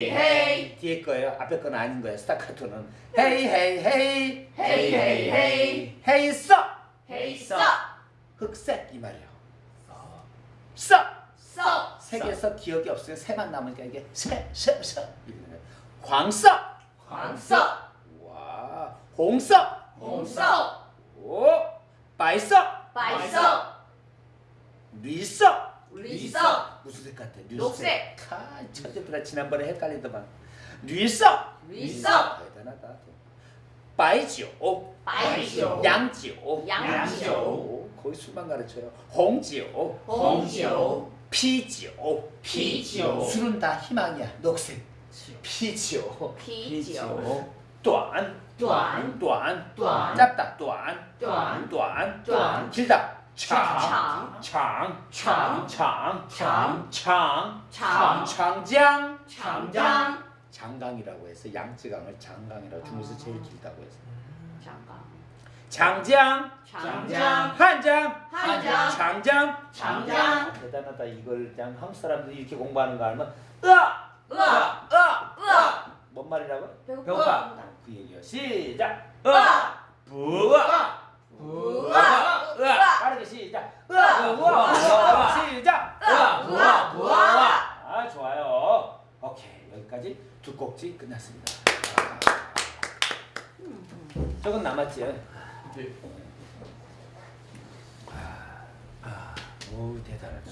헤이. 뒤에 거예요. 앞에 건 아닌 거예요. 스타카토는. 헤이 헤이 헤이. 헤이 헤이 헤이. 헤이 써. 헤이 써. 흑색 이 말이에요. 써써. 색에서 기억이 없어요. 새만 남으니까 이게 새새새 광써. 광써. 와. 홍써. 홍써. 오. 빨써. 빨써. 리써. 绿色 무슨 색 같아? 녹색. 아, 천재들아 지난번에 헷갈리더만. 绿色绿色 대단하다. 白酒白酒洋酒洋酒 오, 거의 술만 가르쳐요. 红酒红酒啤酒啤酒 술은 다 희망이야. 녹색. 피지오. 啤酒短短短短 짧다. 短短短短 길다. 长长长长长长长 장장 长江 장강이라고 해서 양쯔강을 장강이라고 중국에서 제일 길다고 해서 长江 장장 长江 한장 한장 장장 장장 대단하다 이걸 그냥 한국 사람들이 이렇게 공부하는 거 알면 으아 으아 으아 으아 뭔 말이라고? 배고파 그 얘기요 시작 으아 부아 오케이 여기까지 두 꼭지 끝났습니다. 저건 남았지? 네. 아, 아, 오 대단하다